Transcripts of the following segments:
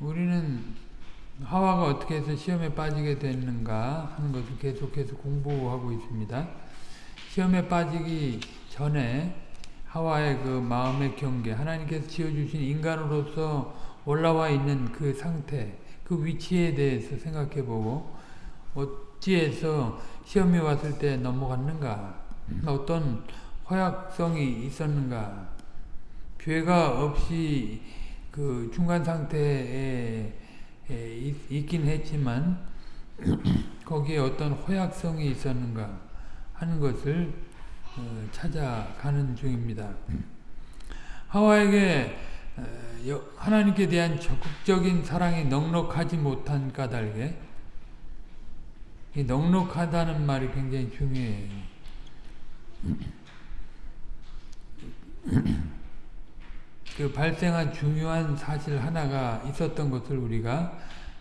우리는 하와가 어떻게 해서 시험에 빠지게 됐는가 하는 것을 계속해서 공부하고 있습니다. 시험에 빠지기 전에 하와의 그 마음의 경계, 하나님께서 지어주신 인간으로서 올라와 있는 그 상태, 그 위치에 대해서 생각해보고 어찌해서 시험이 왔을 때 넘어갔는가, 어떤 허약성이 있었는가, 죄가 없이 그 중간 상태에 있긴 했지만 거기에 어떤 허약성이 있었는가 하는 것을 어, 찾아가는 중입니다. 하와에게 하나님께 대한 적극적인 사랑이 넉넉하지 못한 까닭에 이 넉넉하다는 말이 굉장히 중요해요. 그 발생한 중요한 사실 하나가 있었던 것을 우리가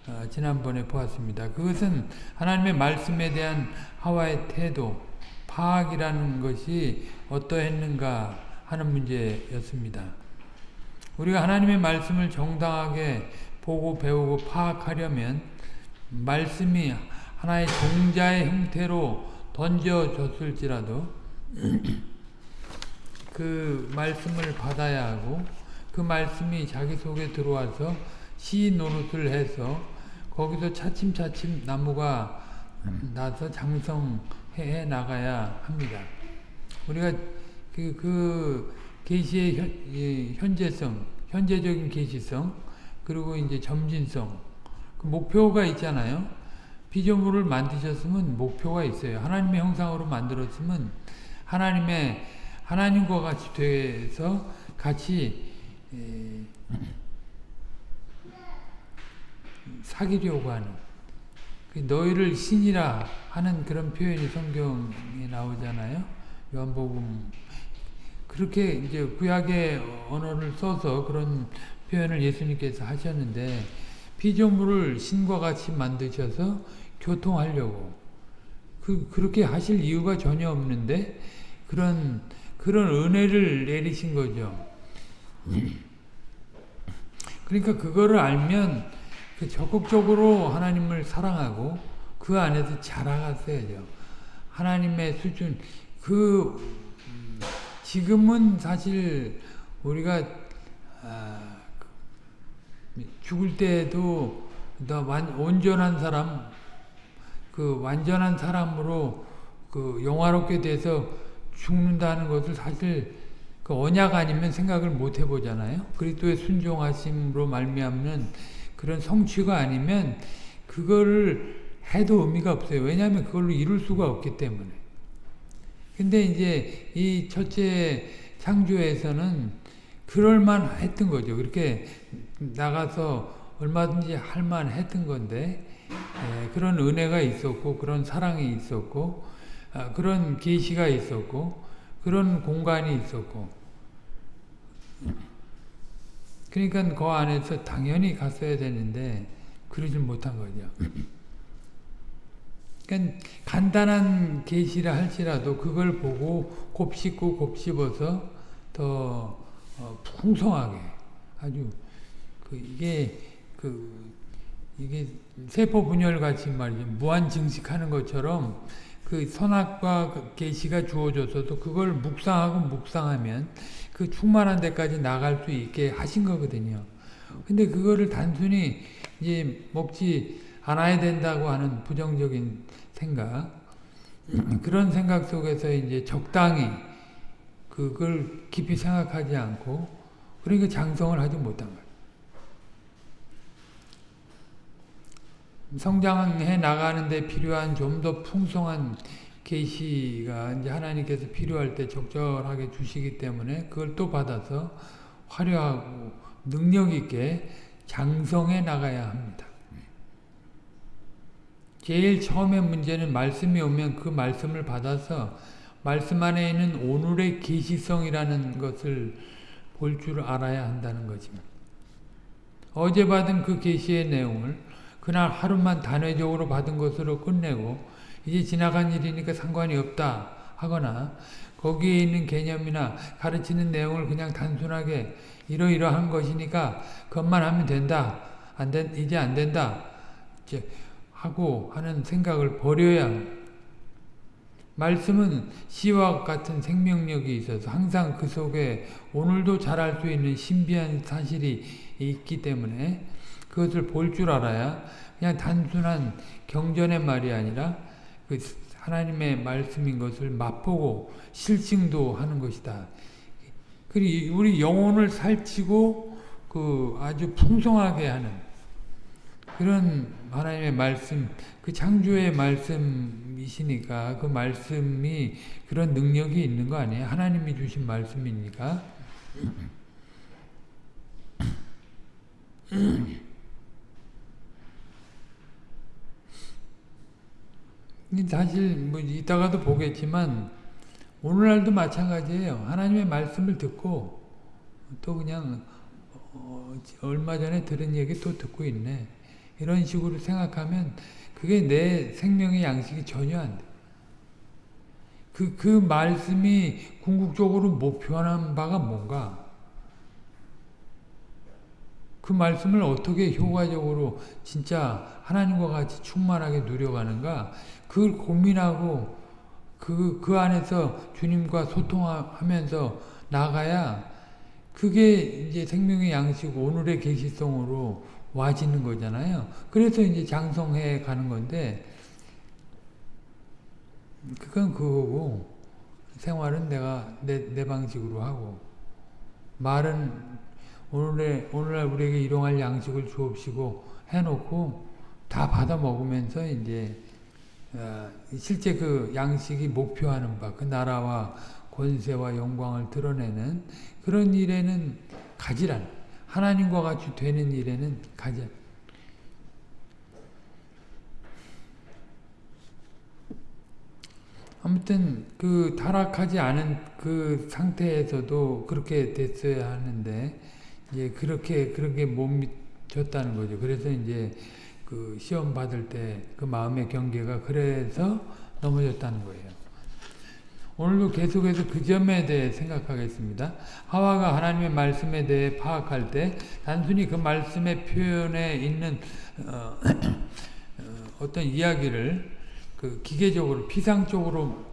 어, 지난번에 보았습니다. 그것은 하나님의 말씀에 대한 하와의 태도, 파악이라는 것이 어떠했는가 하는 문제였습니다. 우리가 하나님의 말씀을 정당하게 보고 배우고 파악하려면 말씀이 하나의 종자의 형태로 던져졌을지라도 그 말씀을 받아야 하고 그 말씀이 자기 속에 들어와서 시 노릇을 해서 거기서 차츰차츰 나무가 나서 장성해 나가야 합니다. 우리가 그, 그 계시의 현, 현재성, 현재적인 계시성, 그리고 이제 점진성, 그 목표가 있잖아요. 피조물을 만드셨으면 목표가 있어요. 하나님의 형상으로 만들었으면 하나님의 하나님과 같이 돼서 같이 사귀려고 하는 그 너희를 신이라 하는 그런 표현이 성경에 나오잖아요. 요한복음 그렇게 이제 구약의 언어를 써서 그런 표현을 예수님께서 하셨는데 피조물을 신과 같이 만드셔서 교통하려고 그 그렇게 하실 이유가 전혀 없는데 그런 그런 은혜를 내리신 거죠. 그러니까 그거를 알면 그 적극적으로 하나님을 사랑하고 그 안에서 자라갔어야죠. 하나님의 수준 그 지금은 사실 우리가 아, 죽을 때도 온전한 사람 그 완전한 사람으로 그 영화롭게 돼서 죽는다는 것을 사실 그 언약 아니면 생각을 못 해보잖아요. 그리스도의 순종하심으로 말미암는 그런 성취가 아니면 그거를 해도 의미가 없어요. 왜냐하면 그걸로 이룰 수가 없기 때문에. 근데 이제 이 첫째 창조에서는 그럴만 했던 거죠. 그렇게 나가서 얼마든지 할만 했던 건데 에, 그런 은혜가 있었고 그런 사랑이 있었고 아, 그런 계시가 있었고 그런 공간이 있었고 그러니까 그 안에서 당연히 갔어야 되는데 그러지 못한 거죠. 그러니까 간단한 계시라 할지라도 그걸 보고 곱씹고 곱씹어서 더 어, 풍성하게 아주 그 이게 그 이게 세포 분열 같이 말이죠 무한 증식하는 것처럼 그 선악과 그 계시가 주어져서도 그걸 묵상하고 묵상하면 그 충만한 데까지 나갈 수 있게 하신 거거든요. 근데 그거를 단순히 이제 먹지 않아야 된다고 하는 부정적인 생각 그런 생각 속에서 이제 적당히 그걸 깊이 생각하지 않고 그러니까 장성을 하지 못한 거예요. 성장해 나가는데 필요한 좀 더 풍성한 계시가 이제 하나님께서 필요할 때 적절하게 주시기 때문에 그걸 또 받아서 화려하고 능력 있게 장성해 나가야 합니다. 제일 처음에 문제는 말씀이 오면 그 말씀을 받아서 말씀 안에 있는 오늘의 계시성이라는 것을 볼 줄 알아야 한다는 거지만 어제 받은 그 계시의 내용을 그날 하루만 단회적으로 받은 것으로 끝내고 이제 지나간 일이니까 상관이 없다 하거나 거기에 있는 개념이나 가르치는 내용을 그냥 단순하게 이러이러한 것이니까 그것만 하면 된다 안 된, 이제 안 된다. 이제 하고 하는 생각을 버려야 말씀은 씨와 같은 생명력이 있어서 항상 그 속에 오늘도 잘할 수 있는 신비한 사실이 있기 때문에 그것을 볼 줄 알아야 그냥 단순한 경전의 말이 아니라 그 하나님의 말씀인 것을 맛보고 실증도 하는 것이다. 그리고 우리 영혼을 살치고 그 아주 풍성하게 하는 그런 하나님의 말씀, 그 창조의 말씀이시니까 그 말씀이 그런 능력이 있는 거 아니에요? 하나님이 주신 말씀이니까. 사실 뭐 이따가도 보겠지만 오늘날도 마찬가지예요. 하나님의 말씀을 듣고 또 그냥 어, 얼마 전에 들은 얘기 또 듣고 있네. 이런 식으로 생각하면 그게 내 생명의 양식이 전혀 안 돼. 그, 그 말씀이 궁극적으로 목표하는 바가 뭔가? 그 말씀을 어떻게 효과적으로 진짜 하나님과 같이 충만하게 누려가는가? 그걸 고민하고 그, 그 안에서 주님과 소통하면서 나가야 그게 이제 생명의 양식 오늘의 계시성으로 와지는 거잖아요. 그래서 이제 장성해 가는 건데 그건 그거고 생활은 내가 내, 내 방식으로 하고 말은 오늘의 오늘날 우리에게 일용할 양식을 주옵시고 해놓고 다 받아 먹으면서 이제 어, 실제 그 양식이 목표하는 바, 그 나라와 권세와 영광을 드러내는 그런 일에는 가지란 하나님과 같이 되는 일에는 가지 아무튼 그 타락하지 않은 그 상태에서도 그렇게 됐어야 하는데 이제 그렇게 그렇게 못 미쳤다는 거죠. 그래서 이제 그 시험 받을 때 그 마음의 경계가 그래서 넘어졌다는 거예요. 오늘도 계속해서 그 점에 대해 생각하겠습니다. 하와가 하나님의 말씀에 대해 파악할 때 단순히 그 말씀의 표현에 있는 어, 어, 떤 이야기를 그 기계적으로 피상적으로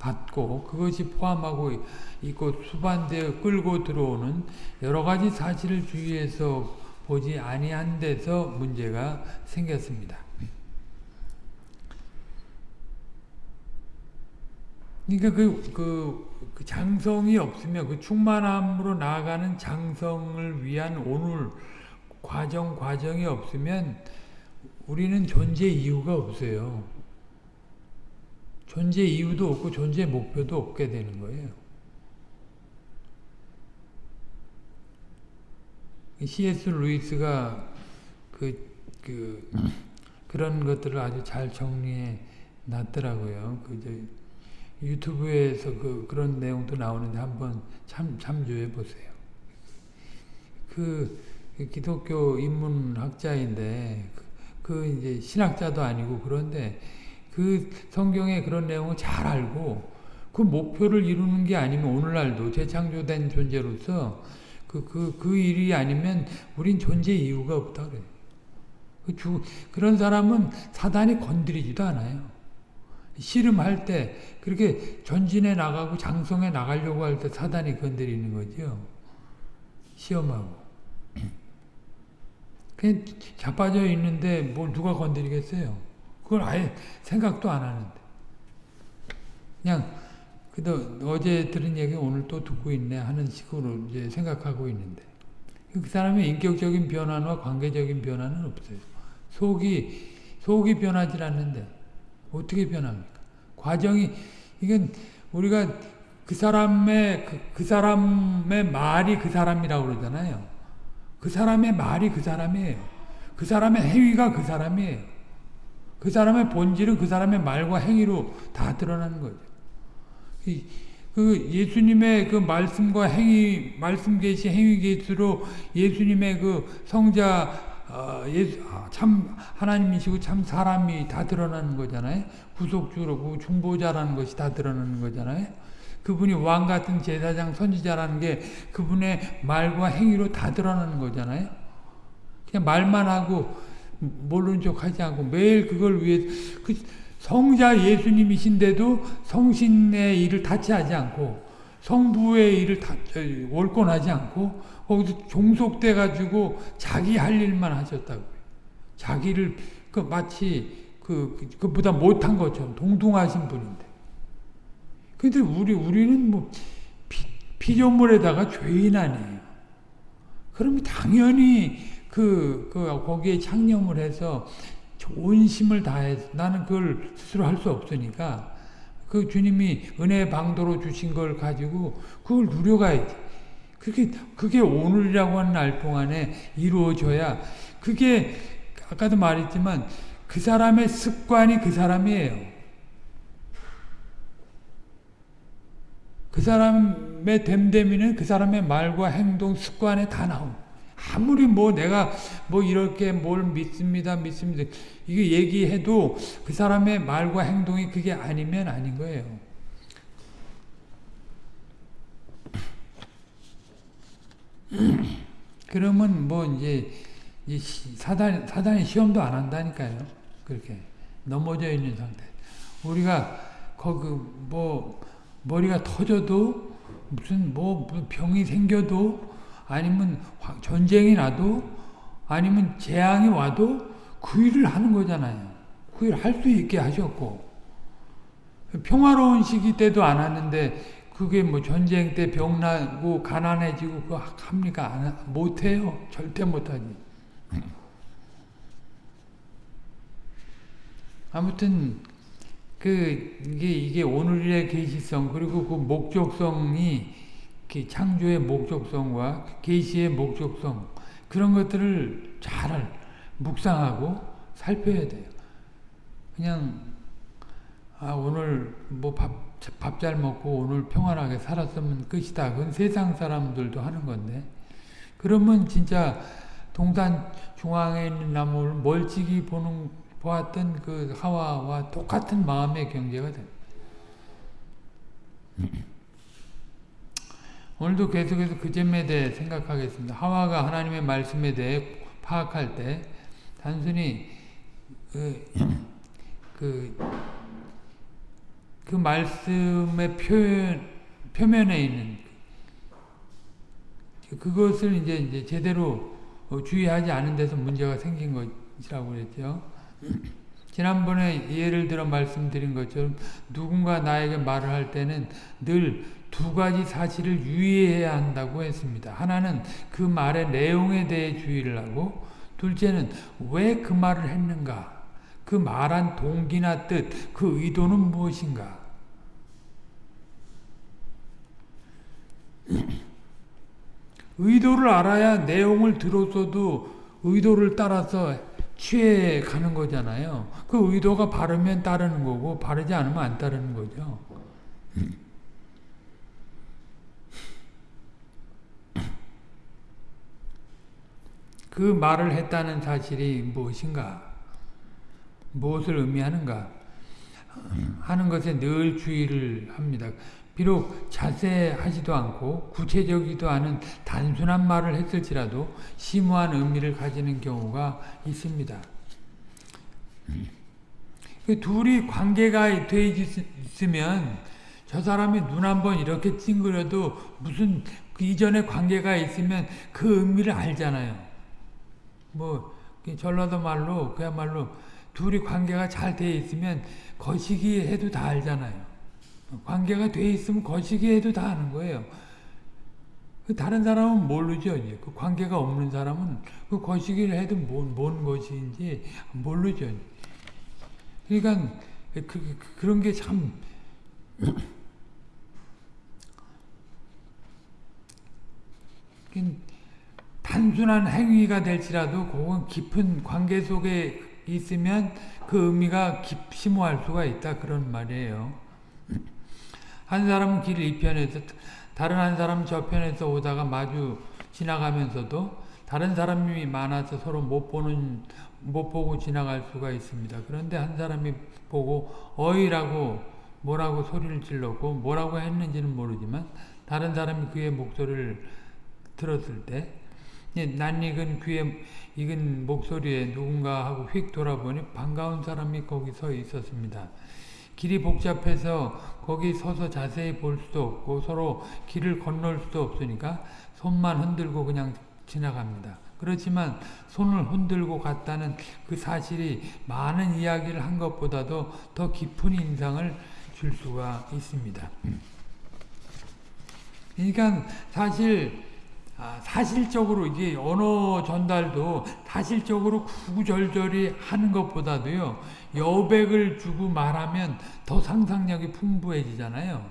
받고 그것이 포함하고 있고 수반되어 끌고 들어오는 여러 가지 사실을 주위에서 보지 아니한 데서 문제가 생겼습니다. 그러니까 그, 그, 그, 장성이 없으면 그 충만함으로 나아가는 장성을 위한 오늘 과정 과정이 없으면 우리는 존재 이유가 없어요. 존재 이유도 없고 존재 목표도 없게 되는 거예요. C.S. 루이스가 그, 그, 그런 것들을 아주 잘 정리해 놨더라고요. 그, 유튜브에서 그, 그런 내용도 나오는데 한번 참, 참조해 보세요. 그, 기독교 인문학자인데, 그, 그 이제 신학자도 아니고 그런데, 그 성경에 그런 내용을 잘 알고, 그 목표를 이루는 게 아니면 오늘날도 재창조된 존재로서 그, 그, 그 일이 아니면 우린 존재 이유가 없다 그래. 그 주, 그런 사람은 사단이 건드리지도 않아요. 씨름할 때 그렇게 전진해 나가고 장성해 나가려고 할 때 사단이 건드리는 거죠. 시험하고. 그냥 자빠져 있는데 뭘 누가 건드리겠어요. 그걸 아예 생각도 안 하는데. 그냥 그래도 어제 들은 얘기 오늘 또 듣고 있네 하는 식으로 이제 생각하고 있는데 그 사람의 인격적인 변화와 관계적인 변화는 없어요. 속이 속이 변하지 않는데 어떻게 변합니까? 과정이 이건 우리가 그 사람의 그, 그 사람의 말이 그 사람이라고 그러잖아요. 그 사람의 말이 그 사람이에요. 그 사람의 행위가 그 사람이에요. 그 사람의 본질은 그 사람의 말과 행위로 다 드러나는 거죠. 그 예수님의 그 말씀과 행위, 말씀 계시, 행위 계시로 예수님의 그 성자 어, 예수, 아, 참 하나님이시고 참 사람이 다 드러나는 거잖아요. 구속주로 중보자라는 것이 다 드러나는 거잖아요. 그분이 왕 같은 제사장 선지자라는 게 그분의 말과 행위로 다 드러나는 거잖아요. 그냥 말만 하고 모르는 척 하지 않고 매일 그걸 위해 그 성자 예수님이신데도 성신의 일을 타치하지 않고 성부의 일을 다 월권하지 않고 거기서 종속돼 가지고 자기 할 일만 하셨다고 자기를 그 마치 그 그보다 못한 것처럼 동등하신 분인데. 근데 우리 우리는 뭐 피, 피조물에다가 죄인 아니에요. 그럼 당연히 그, 그 거기에 창념을 해서 온심을 다해서 나는 그걸 스스로 할 수 없으니까 그 주님이 은혜 방도로 주신 걸 가지고 그걸 누려가야지. 그게 그게 오늘이라고 하는 날 동안에 이루어져야 그게 아까도 말했지만 그 사람의 습관이 그 사람이에요. 그 사람의 됨됨이는 그 사람의 말과 행동, 습관에 다 나옵니다. 아무리 뭐 내가 뭐 이렇게 뭘 믿습니다, 믿습니다. 이게 얘기해도 그 사람의 말과 행동이 그게 아니면 아닌 거예요. 그러면 뭐 이제 사단, 사단이 시험도 안 한다니까요. 그렇게 넘어져 있는 상태. 우리가 거기 뭐 머리가 터져도 무슨 뭐 병이 생겨도 아니면 전쟁이 나도 아니면 재앙이 와도 그 일을 하는 거잖아요. 그 일을 할수 있게 하셨고 평화로운 시기 때도 안 하는데 그게 뭐 전쟁 때 병나고 가난해지고 그거 합니까? 안, 못해요. 절대 못하지. 아무튼 그 이게 이게 오늘의 계시성 그리고 그 목적성이 창조의 목적성과 계시의 목적성 그런 것들을 잘 묵상하고 살펴야 돼요. 그냥 아 오늘 뭐 밥 밥 잘 먹고 오늘 평안하게 살았으면 끝이다. 그건 세상 사람들도 하는 건데 그러면 진짜 동산 중앙에 있는 나무를 멀찍이 보는 보았던 그 하와와 똑같은 마음의 경제가 됩니다. 오늘도 계속해서 그 점에 대해 생각하겠습니다. 하와가 하나님의 말씀에 대해 파악할 때 단순히 그, 그, 그 말씀의 표현, 표면에 있는 그것을 이제, 이제 제대로 주의하지 않은 데서 문제가 생긴 것이라고 그랬죠. 지난번에 예를 들어 말씀드린 것처럼 누군가 나에게 말을 할 때는 늘 두 가지 사실을 유의해야 한다고 했습니다. 하나는 그 말의 내용에 대해 주의를 하고 둘째는 왜 그 말을 했는가 그 말한 동기나 뜻, 그 의도는 무엇인가 의도를 알아야 내용을 들었어도 의도를 따라서 취해 가는 거잖아요. 그 의도가 바르면 따르는 거고 바르지 않으면 안 따르는 거죠. 그 말을 했다는 사실이 무엇인가? 무엇을 의미하는가? 하는 것에 늘 주의를 합니다. 비록 자세하지도 않고 구체적이도 않은 단순한 말을 했을지라도 심오한 의미를 가지는 경우가 있습니다. 그 둘이 관계가 돼 있으면 저 사람이 눈 한 번 이렇게 찡그려도 무슨 그 이전에 관계가 있으면 그 의미를 알잖아요. 뭐 전라도 말로 그야말로 둘이 관계가 잘 돼 있으면 거시기 해도 다 알잖아요. 관계가 돼 있으면 거시기 해도 다 아는 거예요. 그 다른 사람은 모르죠. 이제. 그 관계가 없는 사람은 그 거시기를 해도 뭔, 뭔 것인지 모르죠. 그러니까 그, 그, 그런 게 참 단순한 행위가 될지라도 그건 깊은 관계 속에 있으면 그 의미가 깊, 심오할 수가 있다 그런 말이에요. 한 사람은 길 이편에서 다른 한 사람은 저편에서 오다가 마주 지나가면서도 다른 사람이 많아서 서로 못 보는 못 보고 지나갈 수가 있습니다. 그런데 한 사람이 보고 어이라고 뭐라고 소리를 질렀고 뭐라고 했는지는 모르지만 다른 사람이 그의 목소리를 들었을 때 예, 낯익은 귀에 익은 목소리에 누군가 하고 휙 돌아보니 반가운 사람이 거기 서 있었습니다. 길이 복잡해서 거기 서서 자세히 볼 수도 없고 서로 길을 건널 수도 없으니까 손만 흔들고 그냥 지나갑니다. 그렇지만 손을 흔들고 갔다는 그 사실이 많은 이야기를 한 것보다도 더 깊은 인상을 줄 수가 있습니다. 그러니까 사실 아, 사실적으로 이게 언어 전달도 사실적으로 구구절절히 하는 것보다도요 여백을 주고 말하면 더 상상력이 풍부해지잖아요.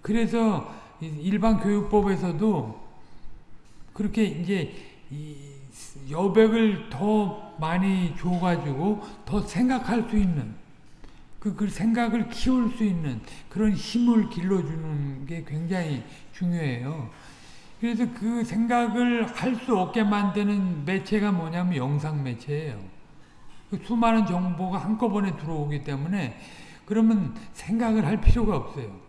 그래서 일반 교육법에서도 그렇게 이제 여백을 더 많이 줘가지고 더 생각할 수 있는 그, 그 생각을 키울 수 있는 그런 힘을 길러주는 게 굉장히 중요해요. 그래서 그 생각을 할 수 없게 만드는 매체가 뭐냐면 영상 매체예요. 그 수많은 정보가 한꺼번에 들어오기 때문에 그러면 생각을 할 필요가 없어요.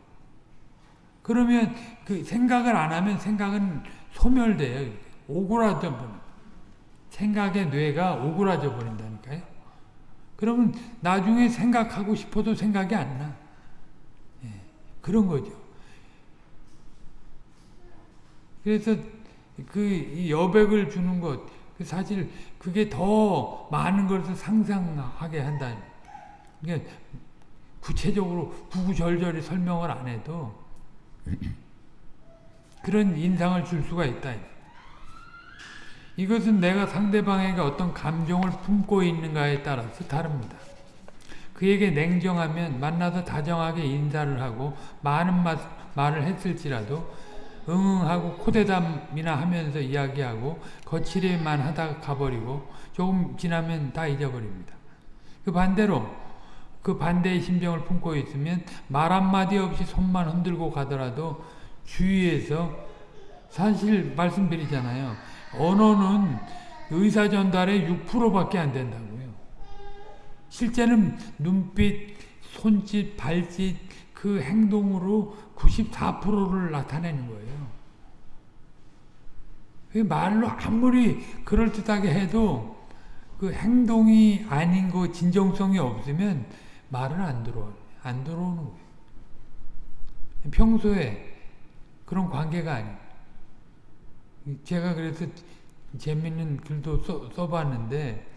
그러면 그 생각을 안 하면 생각은 소멸돼요. 오그라져 버려. 생각의 뇌가 오그라져 버린다니까요. 그러면 나중에 생각하고 싶어도 생각이 안 나. 예, 그런 거죠. 그래서 그 여백을 주는 것, 그 사실 그게 더 많은 것을 상상하게 한다. 그러니까 구체적으로 구구절절히 설명을 안 해도 그런 인상을 줄 수가 있다. 이것은 내가 상대방에게 어떤 감정을 품고 있는가에 따라서 다릅니다. 그에게 냉정하면 만나서 다정하게 인사를 하고 많은 말을 했을지라도 응응하고 코대담이나 하면서 이야기하고 거칠게만 하다가 가버리고 조금 지나면 다 잊어버립니다. 그 반대로 그 반대의 심정을 품고 있으면 말 한마디 없이 손만 흔들고 가더라도 주위에서 사실 말씀드리잖아요. 언어는 의사 전달의 6%밖에 안 된다고요. 실제는 눈빛, 손짓, 발짓 그 행동으로 94%를 나타내는 거예요. 말로 아무리 그럴듯하게 해도 그 행동이 아닌 거 진정성이 없으면 말은 안 들어와. 안 들어오는 거예요. 평소에 그런 관계가 아니에요. 제가 그래서 재밌는 글도 써, 써봤는데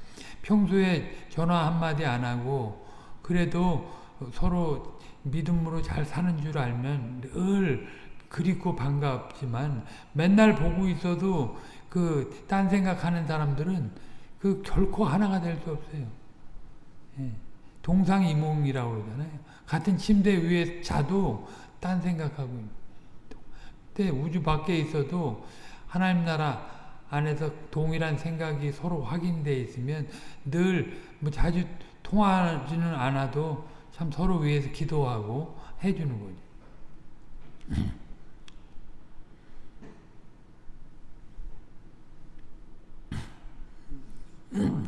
평소에 전화 한마디 안 하고 그래도 서로 믿음으로 잘 사는 줄 알면 늘 그립고 반갑지만 맨날 보고 있어도 그 딴 생각하는 사람들은 그 결코 하나가 될 수 없어요. 예. 동상이몽이라고 그러잖아요. 같은 침대 위에 자도 딴 생각하고 근데 우주 밖에 있어도 하나님 나라 안에서 동일한 생각이 서로 확인되어 있으면 늘 뭐 자주 통하지는 않아도 참 서로 위해서 기도하고 해주는 거죠.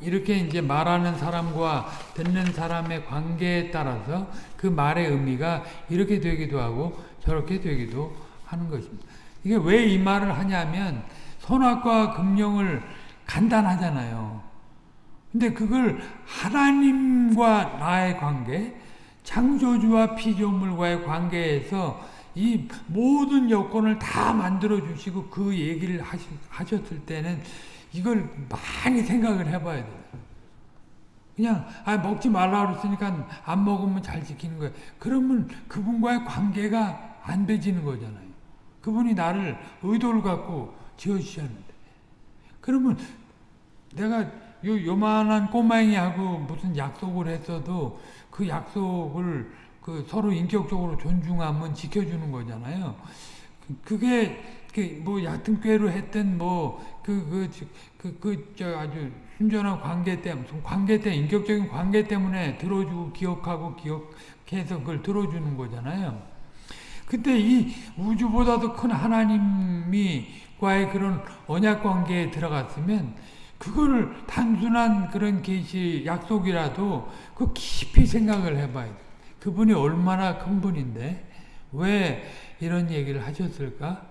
이렇게 이제 말하는 사람과 듣는 사람의 관계에 따라서 그 말의 의미가 이렇게 되기도 하고 저렇게 되기도 하는 것입니다. 이게 왜 이 말을 하냐면 선악과 금령을 간단하잖아요. 근데 그걸 하나님과 나의 관계, 창조주와 피조물과의 관계에서 이 모든 여건을 다 만들어 주시고 그 얘기를 하셨을 때는 이걸 많이 생각을 해봐야 돼요. 그냥 아 먹지 말라 그랬으니까 안 먹으면 잘 지키는 거야. 그러면 그분과의 관계가 안 되지는 거잖아요. 그분이 나를 의도를 갖고 지어주셨는데. 그러면 내가 요 요만한 꼬맹이하고 무슨 약속을 했어도 그 약속을 그 서로 인격적으로 존중하면 지켜주는 거잖아요. 그게 뭐 얕은 꾀로 했던 뭐그 그그저 아주 순전한 관계 때문에 관계 때 인격적인 관계 때문에 들어주고 기억하고 기억해서 그걸 들어주는 거잖아요. 근데 이 우주보다도 큰 하나님이 과의 그런 언약 관계에 들어갔으면 그거를 단순한 그런 계시 약속이라도 그 깊이 생각을 해봐야 돼. 그분이 얼마나 큰 분인데 왜 이런 얘기를 하셨을까?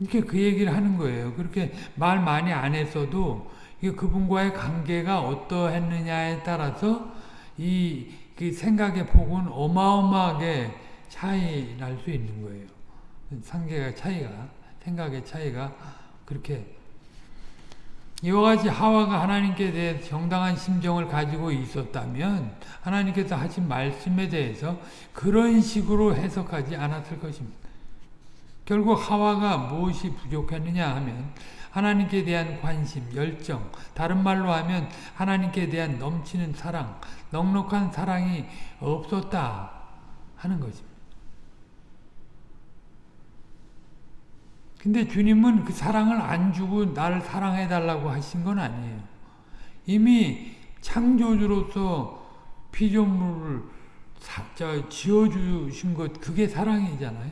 이렇게 그 얘기를 하는 거예요. 그렇게 말 많이 안 했어도 그분과의 관계가 어떠했느냐에 따라서 이, 그 생각의 폭은 어마어마하게 차이 날 수 있는 거예요. 상계가 차이가, 생각의 차이가 그렇게 이와 같이 하와가 하나님께 대해 정당한 심정을 가지고 있었다면 하나님께서 하신 말씀에 대해서 그런 식으로 해석하지 않았을 것입니다. 결국 하와가 무엇이 부족했느냐 하면 하나님께 대한 관심, 열정, 다른 말로 하면 하나님께 대한 넘치는 사랑, 넉넉한 사랑이 없었다 하는 것입니다. 근데 주님은 그 사랑을 안 주고 나를 사랑해 달라고 하신 건 아니에요. 이미 창조주로서 피조물을 지어주신 것 그게 사랑이잖아요.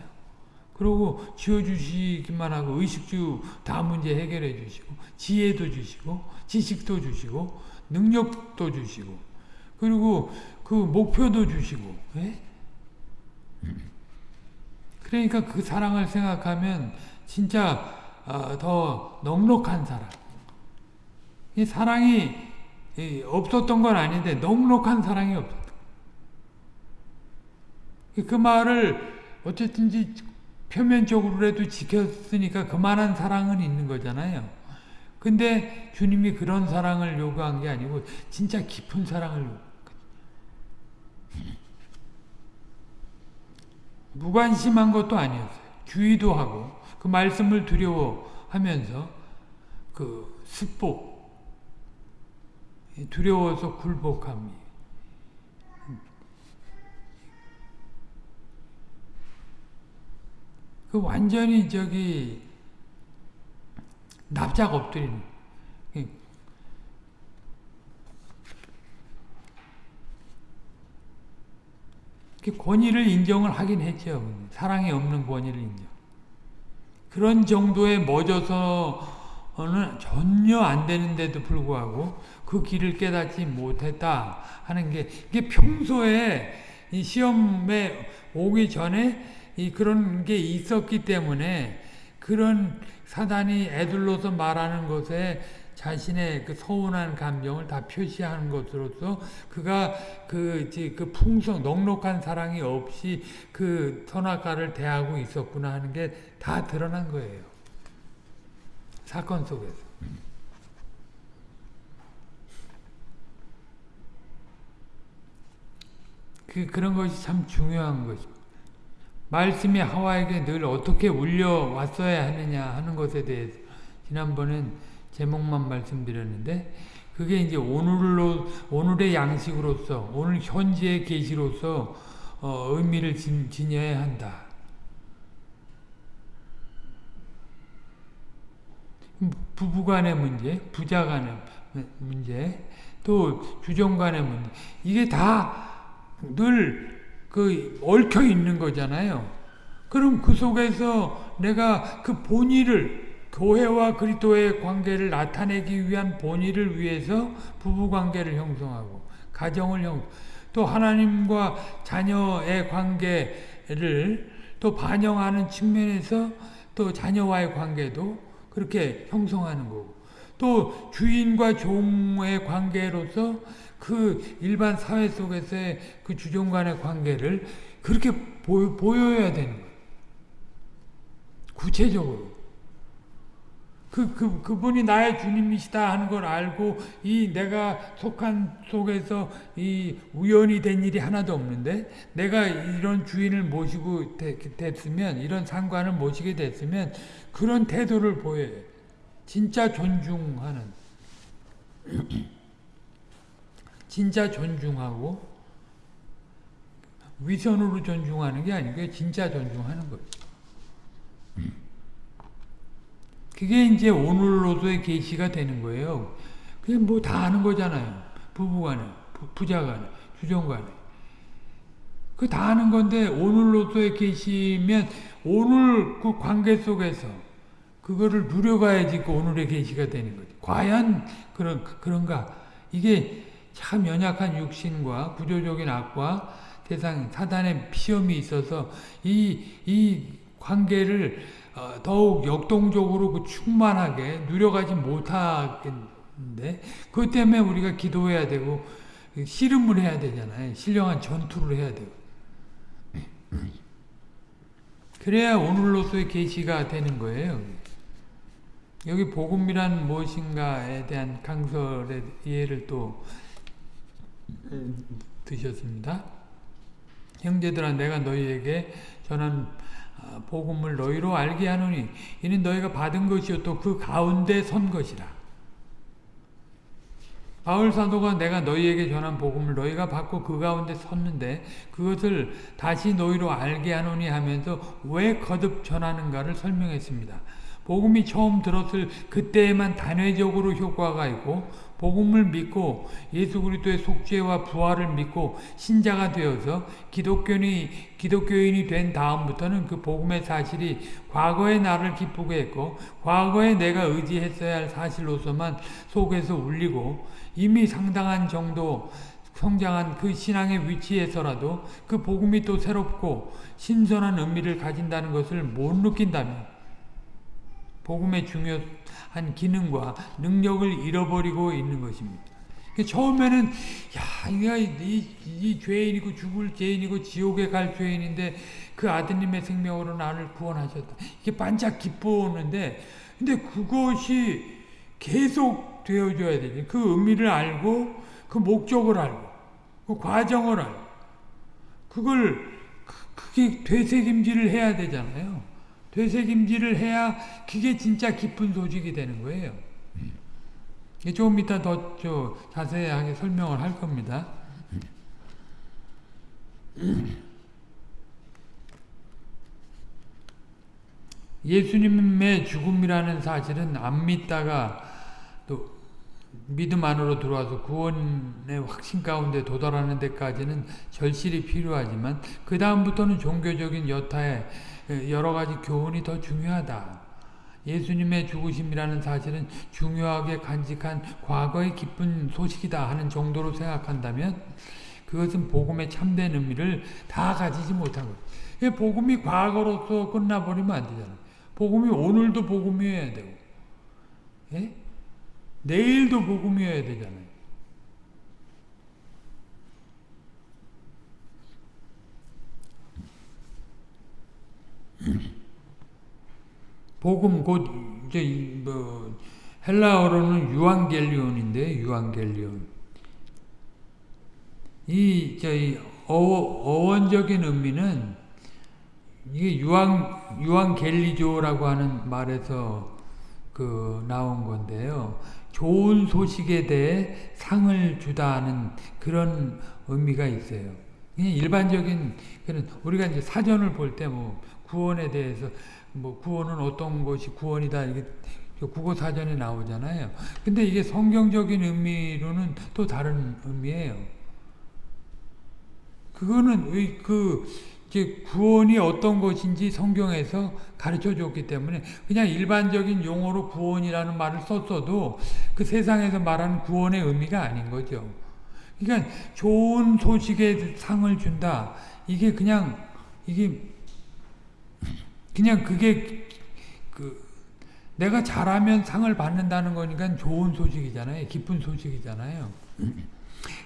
그리고 지어주시기만 하고 의식주 다 문제 해결해 주시고 지혜도 주시고 지식도 주시고 능력도 주시고 그리고 그 목표도 주시고 예? 그러니까 그 사랑을 생각하면 진짜 어, 더 넉넉한 사랑. 이 사랑이 없었던 건 아닌데 넉넉한 사랑이 없었다. 그 말을 어쨌든지 표면적으로라도 지켰으니까 그만한 사랑은 있는 거잖아요. 근데 주님이 그런 사랑을 요구한 게 아니고 진짜 깊은 사랑을 요구했거든요. 무관심한 것도 아니었어요. 주의도 하고 그 말씀을 두려워하면서 그 습복 두려워서 굴복함이 그 완전히 저기 납작 엎드리는 권위를 인정을 하긴 했죠. 사랑이 없는 권위를 인정. 그런 정도에 멎어서는 전혀 안 되는데도 불구하고 그 길을 깨닫지 못했다 하는 게 이게 평소에 이 시험에 오기 전에 이 그런 게 있었기 때문에 그런 사단이 애들로서 말하는 것에 자신의 그 서운한 감정을 다 표시하는 것으로서 그가 그, 그 풍성, 넉넉한 사랑이 없이 그 선악과를 대하고 있었구나 하는 게 다 드러난 거예요. 사건 속에서. 그, 그런 것이 참 중요한 것입니다. 말씀이 하와에게 늘 어떻게 울려왔어야 하느냐 하는 것에 대해서 지난번엔 제목만 말씀드렸는데 그게 이제 오늘로 오늘의 양식으로서 오늘 현재의 계시로서 어, 의미를 지, 지녀야 한다. 부부간의 문제, 부자간의 문제, 또 주종간의 문제 이게 다 늘 그 얽혀 있는 거잖아요. 그럼 그 속에서 내가 그 본의를 교회와 그리스도의 관계를 나타내기 위한 본의를 위해서 부부 관계를 형성하고 가정을 형, 또 하나님과 자녀의 관계를 또 반영하는 측면에서 또 자녀와의 관계도 그렇게 형성하는 거고 또 주인과 종의 관계로서 그 일반 사회 속에서의 그 주종 간의 관계를 그렇게 보, 보여야 되는 거예요. 구체적으로. 그, 그, 그분이 나의 주님이시다 하는 걸 알고, 이 내가 속한 속에서 이 우연이 된 일이 하나도 없는데, 내가 이런 주인을 모시고 됐으면, 이런 상관을 모시게 됐으면, 그런 태도를 보여요. 진짜 존중하는. 진짜 존중하고 위선으로 존중하는 게 아니고 진짜 존중하는 거죠. 그게 이제 오늘로서의 계시가 되는 거예요. 그게 뭐다 아는 거잖아요. 부부간에, 부자간에, 주종간에. 그 다 아는 건데 오늘로서의 계시면 오늘 그 관계 속에서 그거를 누려가야지 그 오늘의 계시가 되는 거죠. 과연 그런 그런가? 이게 참 연약한 육신과 구조적인 악과 세상 사단의 시험이 있어서 이, 이 관계를 어, 더욱 역동적으로 그 충만하게 누려가지 못하겠는데 그것 때문에 우리가 기도해야 되고 씨름을 해야 되잖아요. 신령한 전투를 해야 되고 그래야 오늘로서의 계시가 되는 거예요. 여기 복음이란 무엇인가에 대한 강설의 이해를 또 드셨습니다. 형제들아 내가 너희에게 전한 복음을 너희로 알게 하노니 이는 너희가 받은 것이요 또 그 가운데 선 것이라. 바울 사도가 내가 너희에게 전한 복음을 너희가 받고 그 가운데 섰는데 그것을 다시 너희로 알게 하노니 하면서 왜 거듭 전하는가를 설명했습니다. 복음이 처음 들었을 그때에만 단회적으로 효과가 있고 복음을 믿고 예수 그리스도의 속죄와 부활을 믿고 신자가 되어서 기독교인이 기독교인이 된 다음부터는 그 복음의 사실이 과거의 나를 기쁘게 했고 과거에 내가 의지했어야 할 사실로서만 속에서 울리고 이미 상당한 정도 성장한 그 신앙의 위치에서라도 그 복음이 또 새롭고 신선한 의미를 가진다는 것을 못 느낀다면 복음의 중요한 기능과 능력을 잃어버리고 있는 것입니다. 처음에는 야, 내가 이, 이 죄인이고 죽을 죄인이고 지옥에 갈 죄인인데 그 아드님의 생명으로 나를 구원하셨다. 이게 반짝 기뻐오는데 근데 그것이 계속 되어줘야 되지. 그 의미를 알고 그 목적을 알고 그 과정을 알고 그걸 그게 되새김질을 해야 되잖아요. 되새김질을 해야 그게 진짜 기쁜 소식이 되는 거예요. 조금 이따 더 자세하게 설명을 할 겁니다. 예수님의 죽음이라는 사실은 안 믿다가 또 믿음 안으로 들어와서 구원의 확신 가운데 도달하는 데까지는 절실히 필요하지만 그 다음부터는 종교적인 여타의 여러 가지 교훈이 더 중요하다. 예수님의 죽으심이라는 사실은 중요하게 간직한 과거의 기쁜 소식이다 하는 정도로 생각한다면 그것은 복음의 참된 의미를 다 가지지 못한 거예요. 복음이 과거로서 끝나버리면 안 되잖아요. 복음이 오늘도 복음이어야 되고 예? 내일도 복음이어야 되잖아요. 복음 곧 이제 뭐 헬라어로는 유앙겔리온인데 유앙겔리온 이 저희 어, 어원적인 의미는 이게 유앙 유앙겔리조라고 하는 말에서 그 나온 건데요. 좋은 소식에 대해 상을 주다 하는 그런 의미가 있어요. 그냥 일반적인 그런 우리가 이제 사전을 볼 때 뭐 구원에 대해서 뭐 구원은 어떤 것이 구원이다 이게 국어 사전에 나오잖아요. 근데 이게 성경적인 의미로는 또 다른 의미예요. 그거는 그 이제 구원이 어떤 것인지 성경에서 가르쳐 줬기 때문에 그냥 일반적인 용어로 구원이라는 말을 썼어도 그 세상에서 말하는 구원의 의미가 아닌 거죠. 그러니까 좋은 소식에 상을 준다. 이게 그냥 이게 그냥 그게 그 내가 잘하면 상을 받는다는 거니까 좋은 소식이잖아요. 기쁜 소식이잖아요.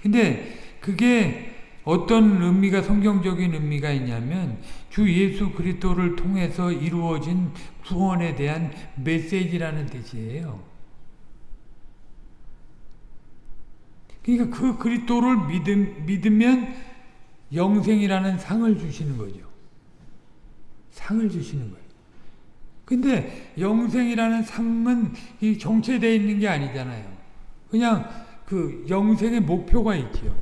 근데 그게 어떤 의미가 성경적인 의미가 있냐면 주 예수 그리스도를 통해서 이루어진 구원에 대한 메시지라는 뜻이에요. 그러니까 그 그리스도를 믿음, 믿으면 영생이라는 상을 주시는 거죠. 상을 주시는 거예요. 근데 영생이라는 상은 이 정체되어 있는 게 아니잖아요. 그냥 그 영생의 목표가 있죠.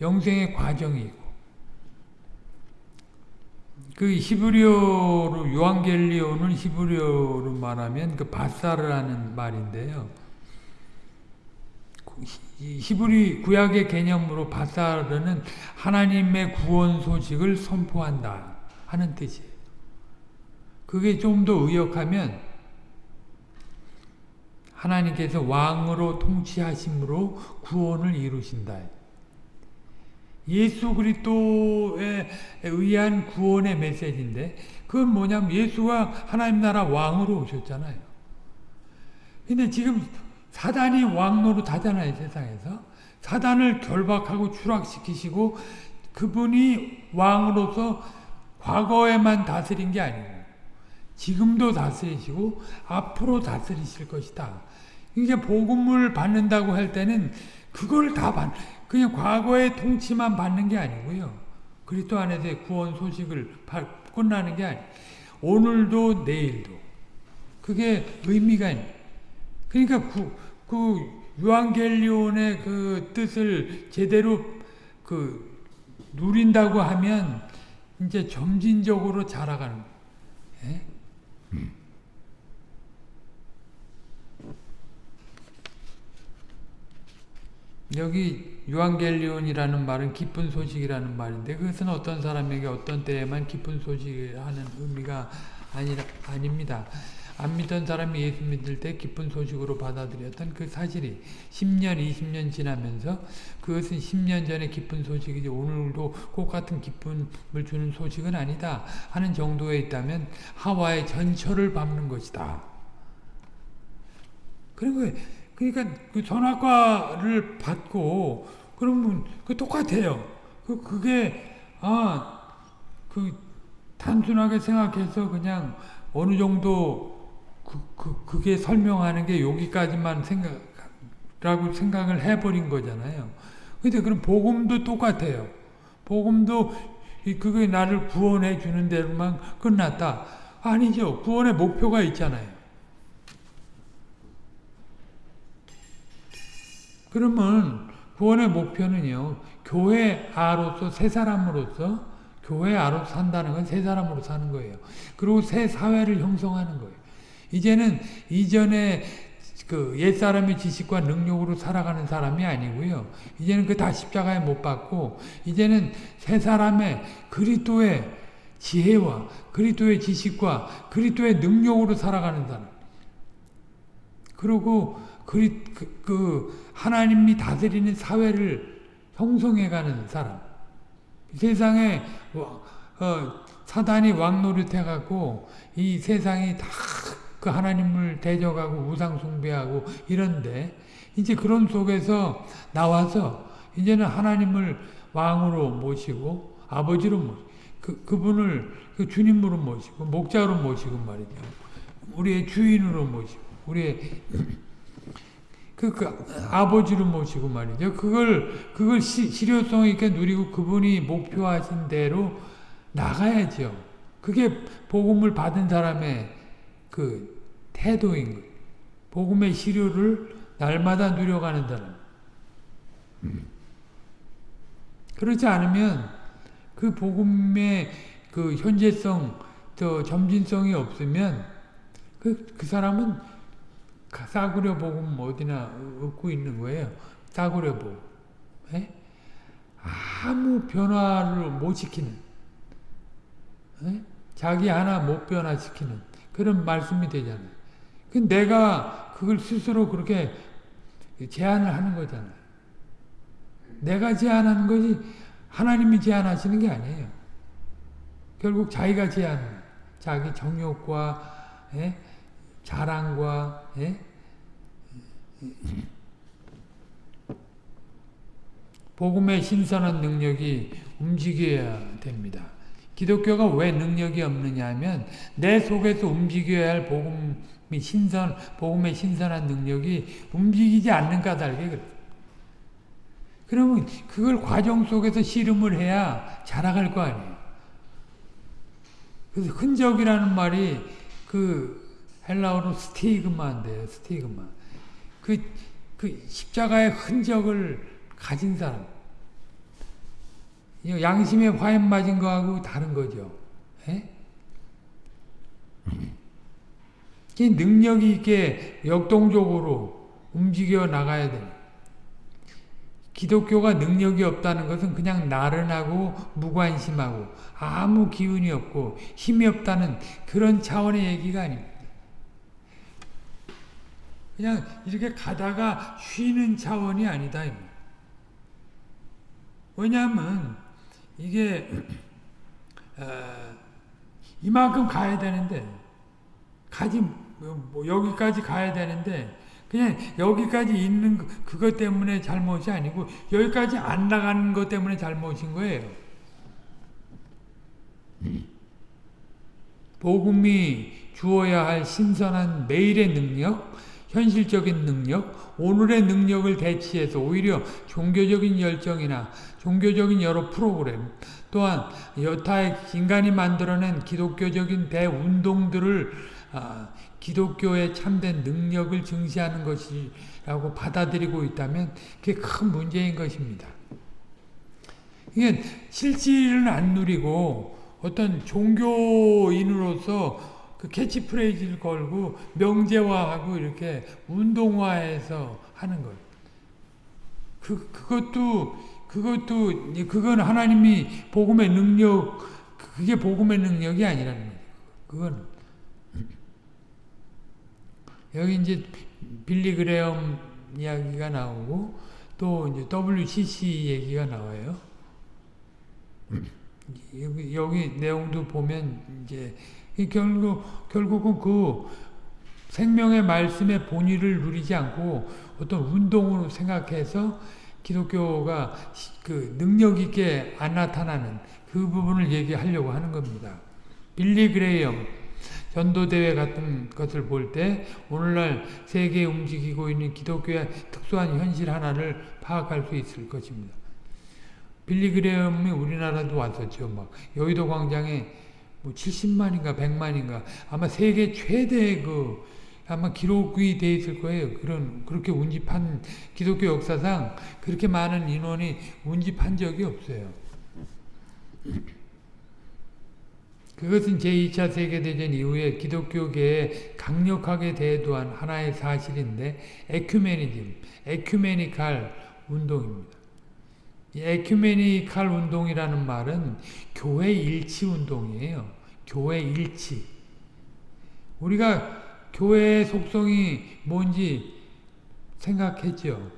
영생의 과정이 있고. 그 히브리어로 요한겔리오는 히브리어로 말하면 그 바사르라는 말인데요. 히브리 구약의 개념으로 바사르는 하나님의 구원 소식을 선포한다 하는 뜻이에요. 그게 좀 더 의역하면 하나님께서 왕으로 통치하심으로 구원을 이루신다. 예수 그리스도에 의한 구원의 메시지인데 그건 뭐냐면 예수가 하나님 나라 왕으로 오셨잖아요. 근데 지금 사단이 왕 노릇 하잖아요 세상에서. 사단을 결박하고 추락시키시고 그분이 왕으로서 과거에만 다스린 게 아니고 지금도 다스리시고 앞으로 다스리실 것이다. 이게 복음을 받는다고 할 때는 그걸 다 받, 그냥 과거의 통치만 받는 게 아니고요. 그리스도 안에서의 구원 소식을 끝나는 게 아니. 오늘도 내일도 그게 의미가 있는. 그러니까 그, 그 유앙겔리온의 그 뜻을 제대로 그 누린다고 하면 이제 점진적으로 자라가는 거예요. 예? 여기 유앙겔리온이라는 말은 기쁜 소식이라는 말인데 그것은 어떤 사람에게 어떤 때에만 기쁜 소식을 하는 의미가 아니라, 아닙니다. 안 믿던 사람이 예수 믿을 때 기쁜 소식으로 받아들였던 그 사실이 10년, 20년 지나면서 그것은 10년 전에 기쁜 소식이지 오늘도 똑같은 기쁨을 주는 소식은 아니다 하는 정도에 있다면 하와의 전철을 밟는 것이다. 그리고 그러니까 그 전학과를 받고 그러면 그 똑같아요. 그 그게 아그 단순하게 생각해서 그냥 어느 정도 그, 그 그 게 설명하는 게 여기까지만 생각라고 생각을 해버린 거잖아요. 근데 그럼 복음도 똑같아요. 복음도 그게 나를 구원해 주는 대로만 끝났다. 아니죠. 구원의 목표가 있잖아요. 그러면 구원의 목표는요. 교회 아로서 새 사람으로서 교회 아로 산다는 건 새 사람으로 사는 거예요. 그리고 새 사회를 형성하는 거예요. 이제는 이전에 그 옛사람의 지식과 능력으로 살아가는 사람이 아니고요. 이제는 그 다 십자가에 못 박고 이제는 새 사람의 그리스도의 지혜와 그리스도의 지식과 그리스도의 능력으로 살아가는 사람. 그리고 그리, 그, 그 하나님이 다스리는 사회를 형성해가는 사람. 세상에 어, 사단이 왕노릇 해갖고 이 세상이 다 그 하나님을 대적하고 우상 숭배하고 이런데 이제 그런 속에서 나와서 이제는 하나님을 왕으로 모시고 아버지로 모시고 그, 그분을 그 주님으로 모시고 목자로 모시고 말이죠. 우리의 주인으로 모시고 우리의 그, 그 아버지로 모시고 말이죠. 그걸 그걸 시, 실효성 있게 누리고 그분이 목표하신 대로 나가야죠. 그게 복음을 받은 사람의 그 태도인 거예요. 복음의 시료를 날마다 누려가는 사람. 그렇지 않으면 그 복음의 그 현재성, 또 점진성이 없으면 그, 그 사람은 싸구려 복음 어디나 얻고 있는 거예요. 싸구려 복음. 에? 아무 변화를 못 시키는 에? 자기 하나 못 변화시키는 그런 말씀이 되잖아요. 그 내가 그걸 스스로 그렇게 제안을 하는 거잖아요. 내가 제안하는 것이 하나님이 제안하시는 게 아니에요. 결국 자기가 제안하는 자기 정욕과 에? 자랑과 예? 복음의 신선한 능력이 움직여야 됩니다. 기독교가 왜 능력이 없느냐 하면 내 속에서 움직여야 할 복음이 신선, 복음의 신선한 능력이 움직이지 않는 까닭에 그래. 그러면 그걸 과정 속에서 씨름을 해야 자라갈 거 아니에요. 그래서 흔적이라는 말이 그 헬라어로 스티그마인데요. 스티그마. 그, 그 십자가의 흔적을 가진 사람. 양심에 화염 맞은 거하고 다른 거죠. 에? 능력이 있게 역동적으로 움직여 나가야 돼. 기독교가 능력이 없다는 것은 그냥 나른하고 무관심하고 아무 기운이 없고 힘이 없다는 그런 차원의 얘기가 아닙니다. 그냥 이렇게 가다가 쉬는 차원이 아니다. 왜냐하면 이게 어, 이만큼 가야 되는데 가지 뭐 여기까지 가야 되는데 그냥 여기까지 있는 그- 그것 때문에 잘못이 아니고 여기까지 안 나가는 것 때문에 잘못인 거예요. 복음이 주어야 할 신선한 매일의 능력, 현실적인 능력, 오늘의 능력을 대치해서 오히려 종교적인 열정이나 종교적인 여러 프로그램, 또한 여타의 인간이 만들어낸 기독교적인 대운동들을 아, 기독교의 참된 능력을 증시하는 것이라고 받아들이고 있다면 그게 큰 문제인 것입니다. 이게 실질은 안 누리고 어떤 종교인으로서 그 캐치프레이즈를 걸고 명제화하고 이렇게 운동화해서 하는 것. 그 그것도 그것도 그건 하나님이 복음의 능력 그게 복음의 능력이 아니라는 거예요. 그건 여기 이제 빌리 그레엄 이야기가 나오고 또 이제 WCC 얘기가 나와요. 여기, 여기 내용도 보면 이제 결국 결국은 그 생명의 말씀의 본의를 누리지 않고 어떤 운동으로 생각해서 기독교가 그 능력 있게 안 나타나는 그 부분을 얘기하려고 하는 겁니다. 빌리 그레이엄 전도대회 같은 것을 볼 때 오늘날 세계에 움직이고 있는 기독교의 특수한 현실 하나를 파악할 수 있을 것입니다. 빌리 그레엄이 우리나라도 왔었죠. 막 여의도 광장에 뭐 70만인가 100만인가 아마 세계 최대 그 아마 기록이 돼 있을 거예요. 그런 그렇게 운집한 기독교 역사상 그렇게 많은 인원이 운집한 적이 없어요. 그것은 제2차 세계대전 이후에 기독교계에 강력하게 대두한 하나의 사실인데 에큐메니즘, 에큐메니칼 운동입니다. 이 에큐메니칼 운동이라는 말은 교회 일치 운동이에요. 교회 일치. 우리가 교회의 속성이 뭔지 생각했죠.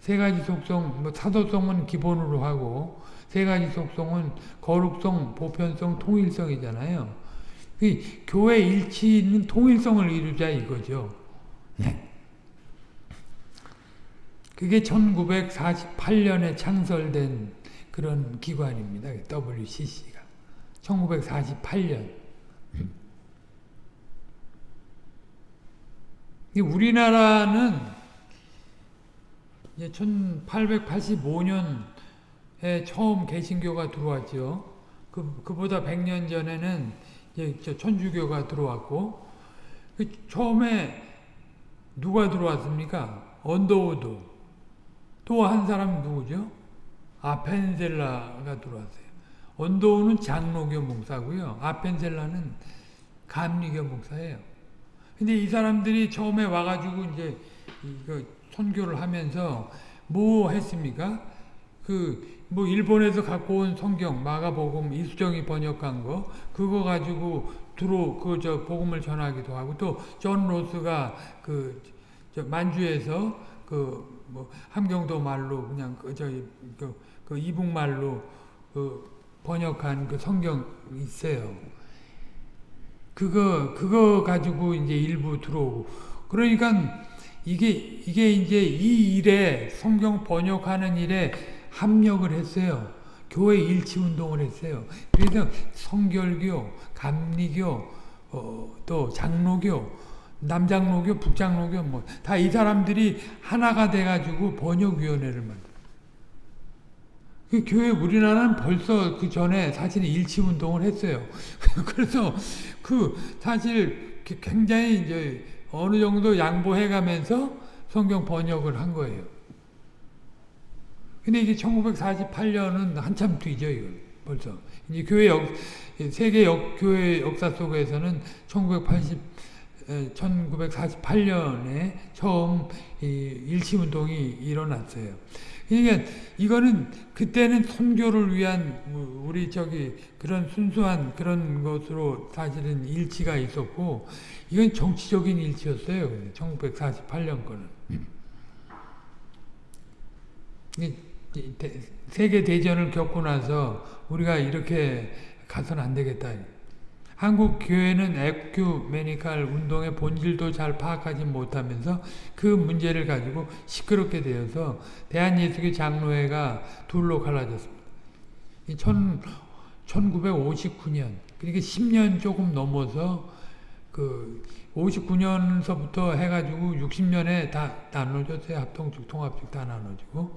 세 가지 속성, 뭐 사도성은 기본으로 하고 세 가지 속성은 거룩성, 보편성, 통일성이잖아요. 그 교회 일치 있는 통일성을 이루자 이거죠. 네. 그게 1948년에 창설된 그런 기관입니다. WCC가. 1948년. 우리나라는 1885년에 처음 개신교가 들어왔죠. 그, 그보다 100년 전에는 이제 천주교가 들어왔고, 그 처음에 누가 들어왔습니까? 언더우드. 또 한 사람 누구죠? 아펜젤러가 들어왔어요. 언더우드는 장로교 목사고요. 아펜젤러는 감리교 목사예요. 근데 이 사람들이 처음에 와가지고 이제 이거 선교를 하면서 뭐 했습니까? 그 뭐 일본에서 갖고 온 성경 마가복음 이수정이 번역한 거 그거 가지고 들어 그저 복음을 전하기도 하고 또 존 로스가 그 만주에서 그 뭐 함경도 말로 그냥 그 저기 그, 그 이북 말로 그 번역한 그 성경 있어요. 그거 그거 가지고 이제 일부 들어오고 그러니까 이게 이게 이제 이 일에 성경 번역하는 일에 합력을 했어요. 교회 일치 운동을 했어요. 그래서 성결교, 감리교, 어, 또 장로교, 남장로교, 북장로교 뭐 다 이 사람들이 하나가 돼가지고 번역위원회를 만들. 그 교회 우리나라는 벌써 그 전에 사실 일치 운동을 했어요. 그래서 그 사실 굉장히 이제 어느 정도 양보해가면서 성경 번역을 한 거예요. 근데 이게 1948년은 한참 뒤죠, 이거 벌써. 이제 교회 역, 세계 역, 교회 역사 속에서는 1980, 1948년에 처음 일치운동이 일어났어요. 그러니까 이거는 그때는 선교를 위한 우리 저기 그런 순수한 그런 것으로 사실은 일치가 있었고 이건 정치적인 일치였어요. 1948년 거는. 세계 대전을 겪고 나서 우리가 이렇게 가서는 안 되겠다. 한국 교회는 에큐메니칼 운동의 본질도 잘 파악하지 못하면서 그 문제를 가지고 시끄럽게 되어서 대한예수교 장로회가 둘로 갈라졌습니다. 1959년 그러니까 10년 조금 넘어서 그 59년서부터 해가지고 60년에 다 나눠졌어요. 합동축, 통합축 다 나눠지고.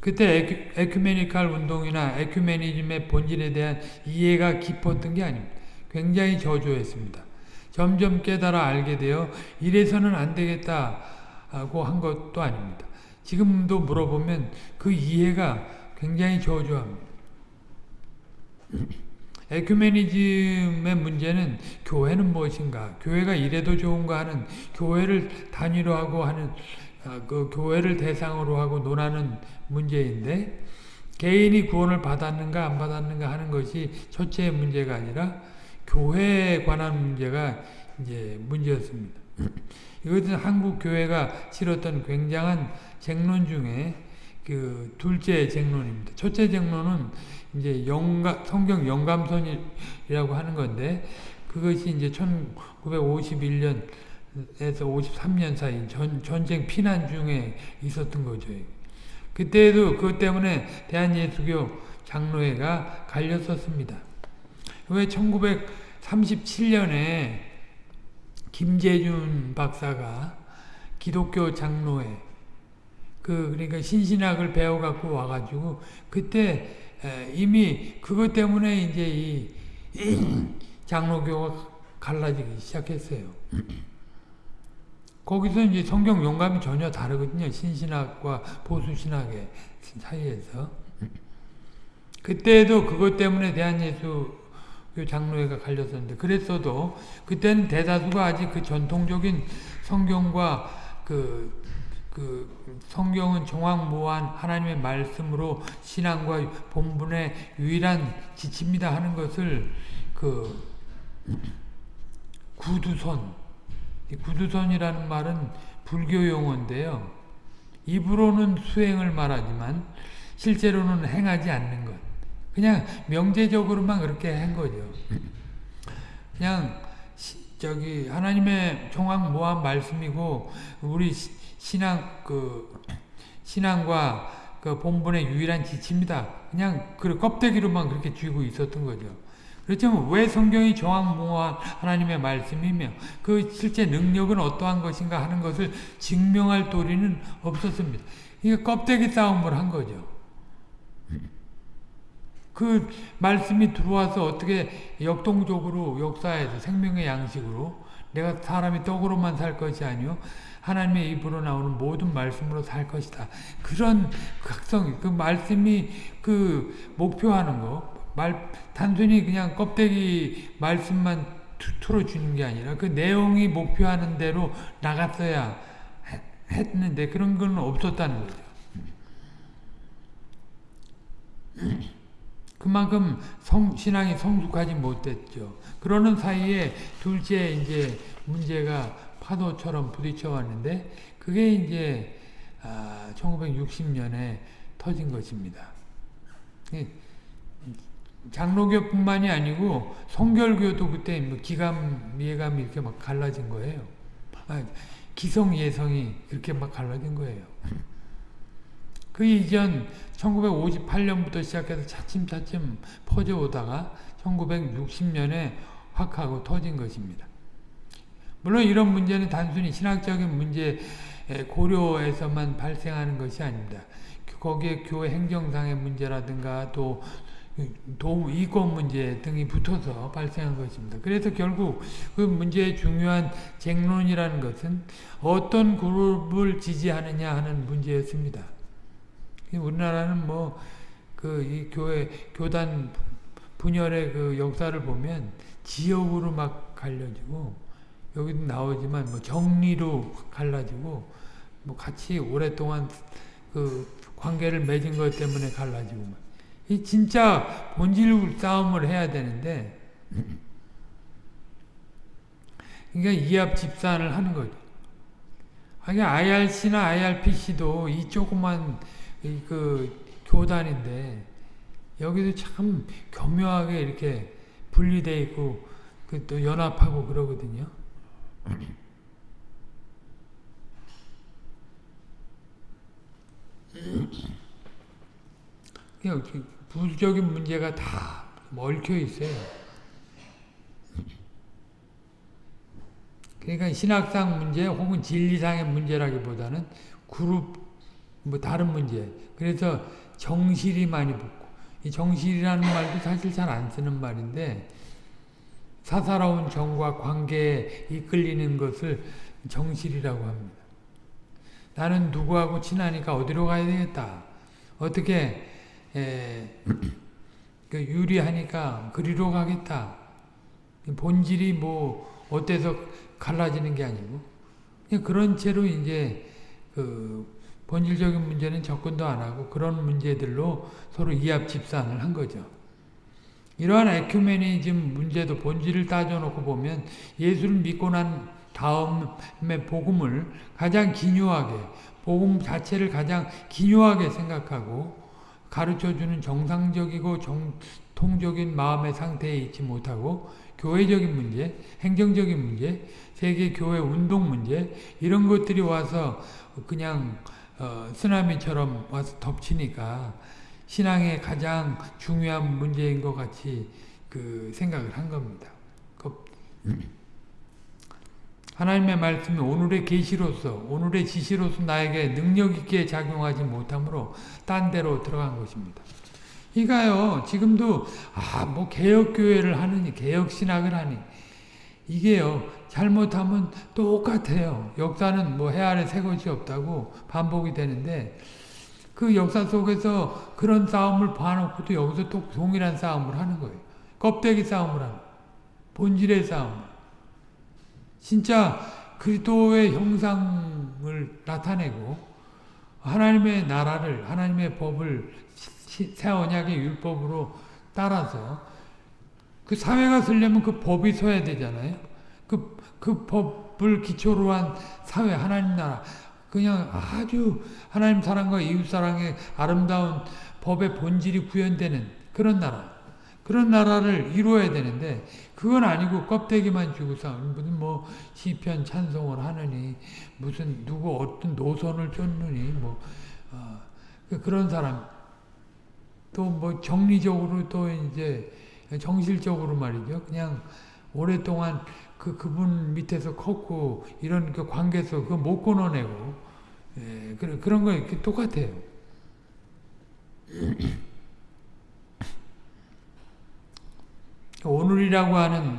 그때 에큐, 메니칼 운동이나 에큐메니즘의 본질에 대한 이해가 깊었던 게 아닙니다. 굉장히 저조했습니다. 점점 깨달아 알게 되어 이래서는 안 되겠다고 한 것도 아닙니다. 지금도 물어보면 그 이해가 굉장히 저조합니다. 에큐메니즘의 문제는 교회는 무엇인가? 교회가 이래도 좋은가 하는 교회를 단위로 하고 하는 아, 그 교회를 대상으로 하고 논하는 문제인데 개인이 구원을 받았는가 안 받았는가 하는 것이 첫째 문제가 아니라 교회에 관한 문제가 이제 문제였습니다. 이것은 한국 교회가 치렀던 굉장한 쟁론 중에 그 둘째 쟁론입니다. 첫째 쟁론은 이제 영가, 성경 영감선이라고 하는 건데 그것이 이제 1951년에서 53년 사이 전, 전쟁 피난 중에 있었던 거죠. 그때도 그것 때문에 대한예수교 장로회가 갈렸었습니다. 왜 1937년에 김재준 박사가 기독교 장로회 그 그러니까 신신학을 배워 갖고 와 가지고 그때 이미 그것 때문에 이제 이, 장로교가 갈라지기 시작했어요. 거기서 이제 성경 용감이 전혀 다르거든요. 신신학과 보수신학의 사이에서. 그때도 그것 때문에 대한 예수 장로회가 갈렸었는데 그랬어도 그때는 대다수가 아직 그 전통적인 성경과 그, 그 성경은 종황무한 하나님의 말씀으로 신앙과 본분의 유일한 지침이다 하는 것을 그 구두선 구두선이라는 말은 불교 용어인데요. 입으로는 수행을 말하지만 실제로는 행하지 않는 것. 그냥 명제적으로만 그렇게 한 거죠. 그냥 저기 하나님의 종합 말씀이고 우리 신앙 그 신앙과 그 본분의 유일한 지침이다. 그냥 그 껍데기로만 그렇게 쥐고 있었던 거죠. 그렇지만 왜 성경이 정확무한 하나님의 말씀이며 그 실제 능력은 어떠한 것인가 하는 것을 증명할 도리는 없었습니다. 이게 껍데기 싸움을 한 거죠. 그 말씀이 들어와서 어떻게 역동적으로 역사에서 생명의 양식으로 내가 사람이 떡으로만 살 것이 아니요 하나님의 입으로 나오는 모든 말씀으로 살 것이다. 그런 각성, 그 말씀이 그 목표하는 거, 말 단순히 그냥 껍데기 말씀만 틀어주는 게 아니라 그 내용이 목표하는 대로 나갔어야 했는데 그런 건 없었다는 거죠. 그만큼 성, 신앙이 성숙하지 못했죠. 그러는 사이에 둘째 이제 문제가 파도처럼 부딪혀 왔는데 그게 이제 아, 1960년에 터진 것입니다. 장로교뿐만이 아니고 성결교도 그때 뭐 기감, 예감이 이렇게 막 갈라진 거예요. 아, 기성, 예성이 그렇게 막 갈라진 거예요. 그 이전 1958년부터 시작해서 차츰차츰 퍼져오다가 1960년에 확 하고 터진 것입니다. 물론 이런 문제는 단순히 신학적인 문제 고려에서만 발생하는 것이 아닙니다. 거기에 교회 행정상의 문제라든가 또 도, 이권 문제 등이 붙어서 발생한 것입니다. 그래서 결국 그 문제의 중요한 쟁론이라는 것은 어떤 그룹을 지지하느냐 하는 문제였습니다. 우리나라는 뭐, 그, 이 교회, 교단 분열의 그 역사를 보면 지역으로 막 갈려지고, 여기도 나오지만 뭐 정리로 갈라지고, 뭐 같이 오랫동안 그 관계를 맺은 것 때문에 갈라지고, 이 진짜 본질 싸움을 해야 되는데 그러니까 이합 집산을 하는 거죠. 아니 IRC나 IRPC도 이 조그만 이그 교단인데 여기도 참 교묘하게 이렇게 분리돼 있고 그 또 연합하고 그러거든요. 부적인 문제가 다 얽혀 있어요. 그러니까 신학상 문제 혹은 진리상의 문제라기보다는 그룹 뭐 다른 문제. 그래서 정실이 많이 붙고 이 정실이라는 말도 사실 잘 안 쓰는 말인데 사사로운 정과 관계에 이끌리는 것을 정실이라고 합니다. 나는 누구하고 친하니까 어디로 가야 되겠다. 어떻게 에, 그 유리하니까 그리로 가겠다. 본질이 뭐 어때서 갈라지는 게 아니고 그런 채로 이제 그 본질적인 문제는 접근도 안 하고 그런 문제들로 서로 이합 집산을 한 거죠. 이러한 에큐메니즘 문제도 본질을 따져놓고 보면 예수를 믿고 난 다음에 복음을 가장 기묘하게 복음 자체를 가장 기묘하게 생각하고 가르쳐주는 정상적이고 정통적인 마음의 상태에 있지 못하고 교회적인 문제, 행정적인 문제, 세계 교회 운동 문제 이런 것들이 와서 그냥 어, 쓰나미처럼 와서 덮치니까 신앙의 가장 중요한 문제인 것 같이 그 생각을 한 겁니다. 하나님의 말씀이 오늘의 계시로서 오늘의 지시로서 나에게 능력 있게 작용하지 못하므로 딴 데로 들어간 것입니다. 이가요 지금도 아 뭐 개혁교회를 하느니 개혁신학을 하니 이게요 잘못하면 똑같아요. 역사는 뭐 해 아래 새 것이 없다고 반복이 되는데 그 역사 속에서 그런 싸움을 봐놓고도 여기서 또 동일한 싸움을 하는 거예요. 껍데기 싸움을 하는 본질의 싸움. 진짜 그리스도의 형상을 나타내고 하나님의 나라를 하나님의 법을 새 언약의 율법으로 따라서 그 사회가 쓰려면 그 법이 서야 되잖아요. 그, 그 법을 기초로 한 사회, 하나님 나라. 그냥 아주 하나님 사랑과 이웃 사랑의 아름다운 법의 본질이 구현되는 그런 나라. 그런 나라를 이루어야 되는데 그건 아니고 껍데기만 주고 싸우는 무슨 뭐 시편 찬송을 하느니 무슨 누구 어떤 노선을 쫓느니 뭐 어, 그 그런 사람. 또 뭐 정리적으로 또 이제 정실적으로 말이죠. 그냥 오랫동안 그 그분 밑에서 컸고 이런 그 관계에서 그못 끊어내고 예, 그런 그런 거 이렇게 똑같아요. 오늘이라고 하는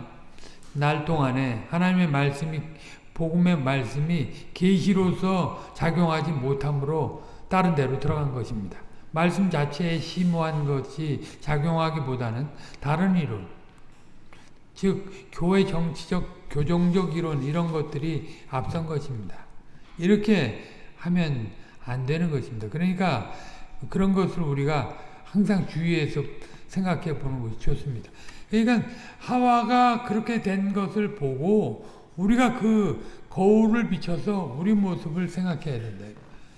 날 동안에 하나님의 말씀이 복음의 말씀이 계시로서 작용하지 못함으로 다른 데로 들어간 것입니다. 말씀 자체에 심오한 것이 작용하기보다는 다른 이론, 즉 교회 정치적 교정적 이론 이런 것들이 앞선 것입니다. 이렇게 하면 안 되는 것입니다. 그러니까 그런 것을 우리가 항상 주의해서 생각해 보는 것이 좋습니다. 그러니까 하와가 그렇게 된 것을 보고 우리가 그 거울을 비춰서 우리 모습을 생각해야 된다.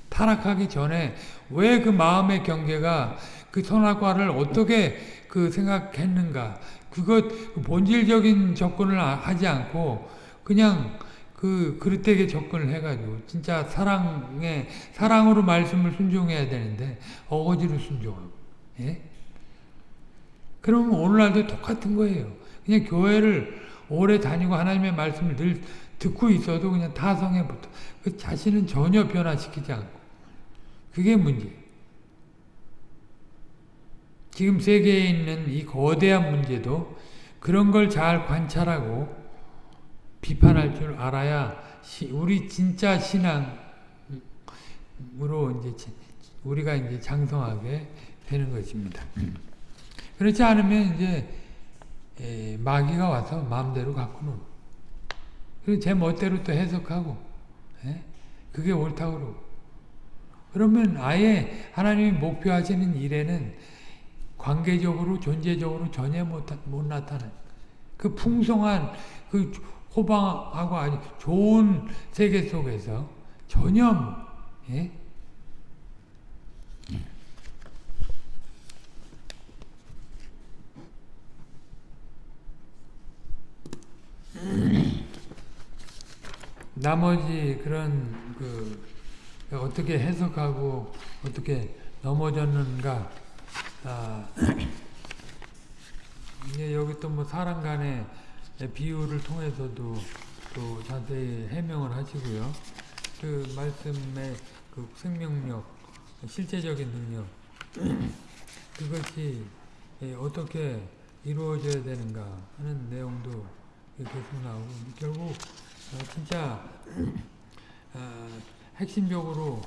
타락하기 전에 왜 그 마음의 경계가 그 선악과를 어떻게 그 생각했는가 그것 그 본질적인 접근을 하지 않고 그냥 그 그릇되게 접근을 해가지고 진짜 사랑에 사랑으로 말씀을 순종해야 되는데 어거지로 순종하고 예? 그러면 오늘날도 똑같은 거예요. 그냥 교회를 오래 다니고 하나님의 말씀을 늘 듣고 있어도 그냥 타성에 붙어. 그 자신은 전혀 변화시키지 않고. 그게 문제. 지금 세계에 있는 이 거대한 문제도 그런 걸 잘 관찰하고 비판할 줄 알아야 우리 진짜 신앙으로 이제 우리가 이제 장성하게 되는 것입니다. 그렇지 않으면 이제 에, 마귀가 와서 마음대로 갖고 노는. 그리고 제 멋대로 또 해석하고, 에? 그게 옳다고 그러고. 그러면 아예 하나님이 목표하시는 일에는 관계적으로, 존재적으로 전혀 못, 못 나타나요. 그 풍성한, 그 호방하고 아주 좋은 세계 속에서 전혀 예? 나머지 그런 그 어떻게 해석하고 어떻게 넘어졌는가 아, 이게 여기 또 뭐 사람 간의 비유를 통해서도 또 자세히 해명을 하시고요. 그 말씀의 그 생명력, 실제적인 능력 그것이 예, 어떻게 이루어져야 되는가 하는 내용도 계속 나오고 결국 어, 진짜 어, 핵심적으로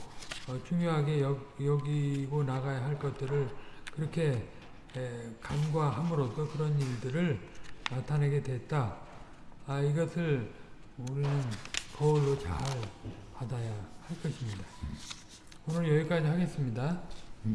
어, 중요하게 여, 여기고 나가야 할 것들을 그렇게 에, 간과함으로써 그런 일들을 나타내게 됐다. 아, 이것을 우리는 거울로 잘 받아야 할 것입니다. 오늘 여기까지 하겠습니다.